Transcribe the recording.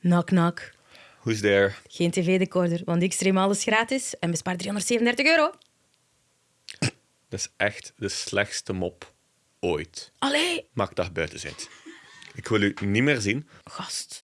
Knock, knock. Who's there? Geen tv-decorder, want ik stream alles gratis en bespaar 337 euro. Dat is echt de slechtste mop ooit. Allee, Maak dat buiten zit. Ik wil u niet meer zien. gast.